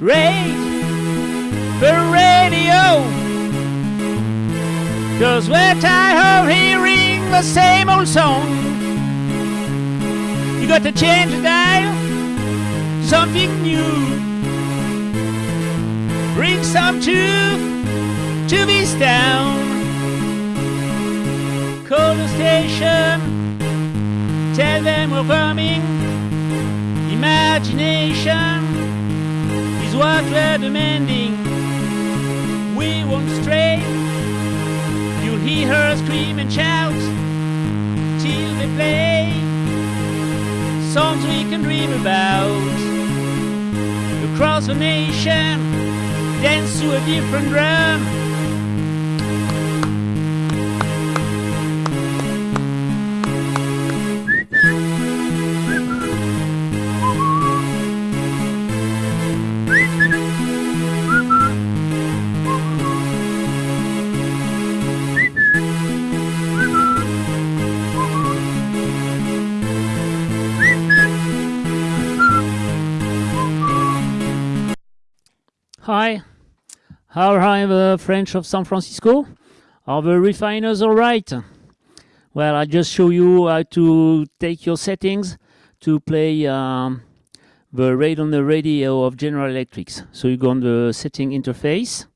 rage the radio. Cause we're tired of hearing the same old song. You got to change the dial, something new. Bring some truth to this town. Call the station, tell them we're coming. Imagination we're demanding. We won't stray. You'll hear her scream and shout till they play songs we can dream about. Across the nation, dance to a different drum. Hi, how are the French of San Francisco? Are the refiners all right? Well, I just show you how to take your settings to play um, the rate on the radio of General Electrics. So you go on the setting interface.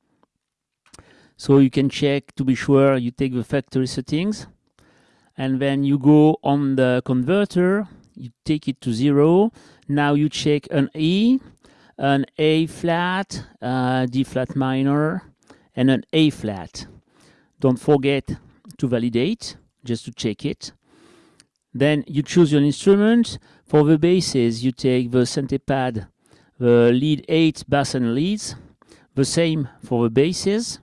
So you can check to be sure you take the factory settings. And then you go on the converter, you take it to zero. Now you check an E, an A flat, uh, D flat minor, and an A flat. Don't forget to validate, just to check it. Then you choose your instrument. For the basses, you take the Syntepad, the lead 8 bass and leads. The same for the basses.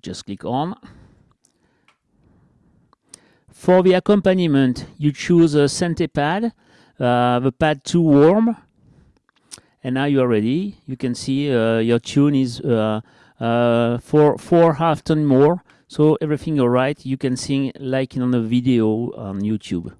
Just click on. For the accompaniment, you choose a Syntepad, uh, the pad too warm. And now you are ready. You can see uh, your tune is uh, four, four half tone more. So everything all right. You can sing like on the video on YouTube.